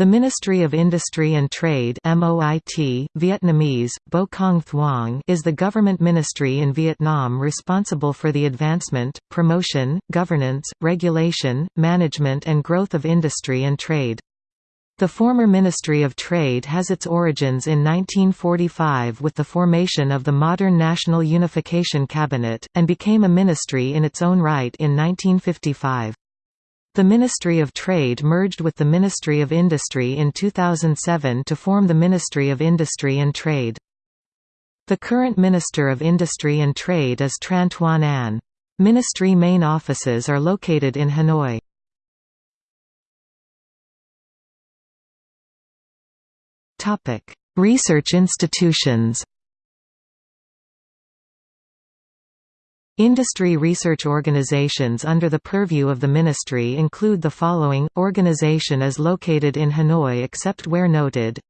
The Ministry of Industry and Trade MOIT, Vietnamese, Bo Cong Thuong is the government ministry in Vietnam responsible for the advancement, promotion, governance, regulation, management and growth of industry and trade. The former Ministry of Trade has its origins in 1945 with the formation of the modern National Unification Cabinet, and became a ministry in its own right in 1955. The Ministry of Trade merged with the Ministry of Industry in 2007 to form the Ministry of Industry and Trade. The current Minister of Industry and Trade is Tran Tuan Anh. Ministry main offices are located in Hanoi. Research institutions Industry research organizations under the purview of the ministry include the following, organization is located in Hanoi except where noted.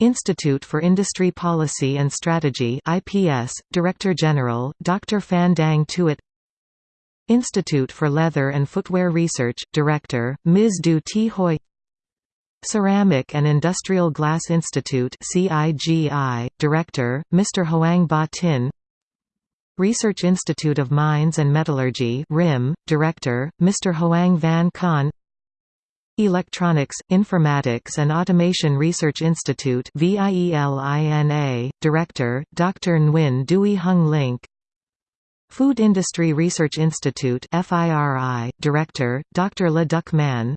Institute for Industry Policy and Strategy IPS, Director General, Dr. Phan Dang Tuet Institute for Leather and Footwear Research, Director, Ms. Du Thi Hoi Ceramic and Industrial Glass Institute CIGI, Director, Mr. Hoang Ba Tin Research Institute of Mines and Metallurgy RIM, Director, Mr. Hoang Van Khan Electronics, Informatics and Automation Research Institute VIELINA, Director, Dr. Nguyen Duy Hung Link Food Industry Research Institute FIRI, Director, Dr. Le Duc Man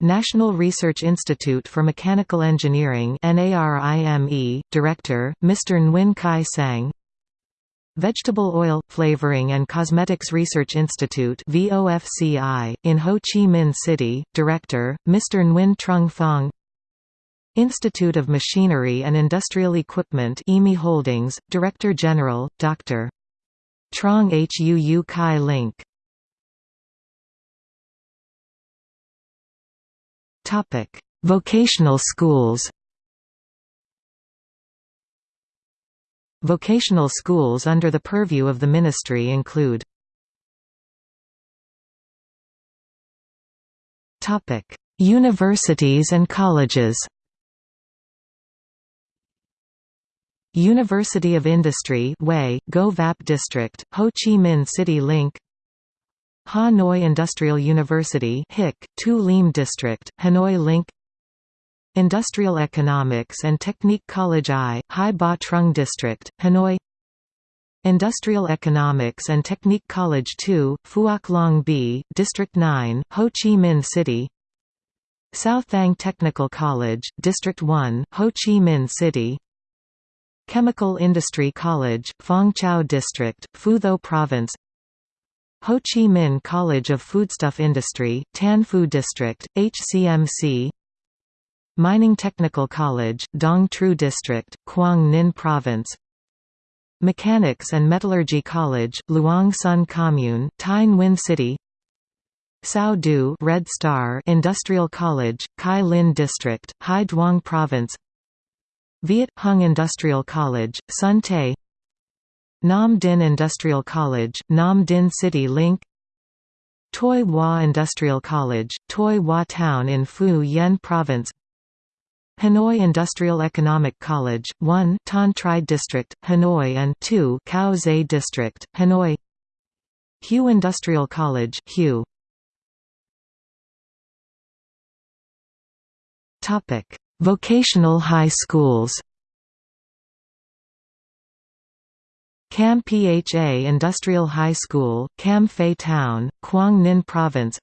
National Research Institute for Mechanical Engineering NARIME, Director, Mr. Nguyen Kai Sang Vegetable Oil, Flavoring and Cosmetics Research Institute in Ho Chi Minh City, Director, Mr. Nguyen Trung Phong Institute of Machinery and Industrial Equipment EMI Holdings, Director General, Dr. Trong Huu Kai Link Vocational schools Vocational schools under the purview of the ministry include Universities and colleges University of Industry Hue, Go Vap District, Ho Chi Minh City Link Hanoi Industrial University HIC, Tu Liem District, Hanoi Link Industrial Economics and Technique College I, Hai Ba Trung District, Hanoi. Industrial Economics and Technique College II, Phuoc Long B, District 9, Ho Chi Minh City. South Thang Technical College, District 1, Ho Chi Minh City. Chemical Industry College, Phong Chau District, Phu Tho Province. Ho Chi Minh College of Foodstuff Industry, Tan Phu District, HCMC Mining Technical College, Dong Trieu District, Quang Ninh Province. Mechanics and Metallurgy College, Luong Son Commune, Thai Nguyen City. Sao Do Red Star Industrial College, Chi Linh District, Hai Duong Province. Viet Hung Industrial College, Son Tay Nam Dinh Industrial College, Nam Dinh City Link. Tuy Hoa Industrial College, Tuy Hoa Town in Phu Yen Province Hanoi Industrial Economic College, 1 Thanh Tri District, Hanoi and 2 Cau Giay District, Hanoi. Hue Industrial College, Hue. Vocational high schools Cam Pha Industrial High School, Cam Pha Town, Quang Ninh Province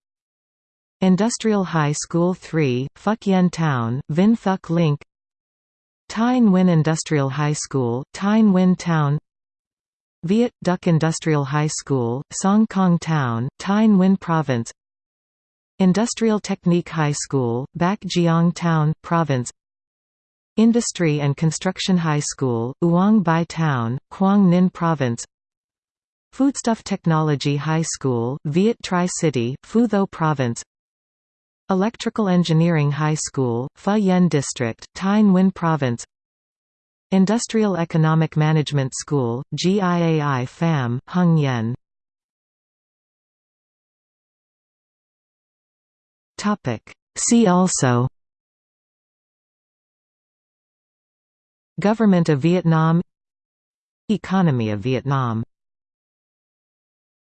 Industrial High School 3, Phuc Yen Town, Vinh Phuc Link Thai Nguyen Industrial High School, Thai Nguyen Town. Viet Duc Industrial High School, Song Cong Town, Thai Nguyen Province. Industrial Technique High School, Bac Giang Town, Province. Industry and Construction High School, Uong Bi Town, Quang Ninh Province. Foodstuff Technology High School, Viet Tri City, Phu Tho Province Electrical Engineering High School, Fa District, Thai Nguyen Province. Industrial Economic Management School, GIAI FAM, Hung Yen See also. Government of Vietnam. Economy of Vietnam.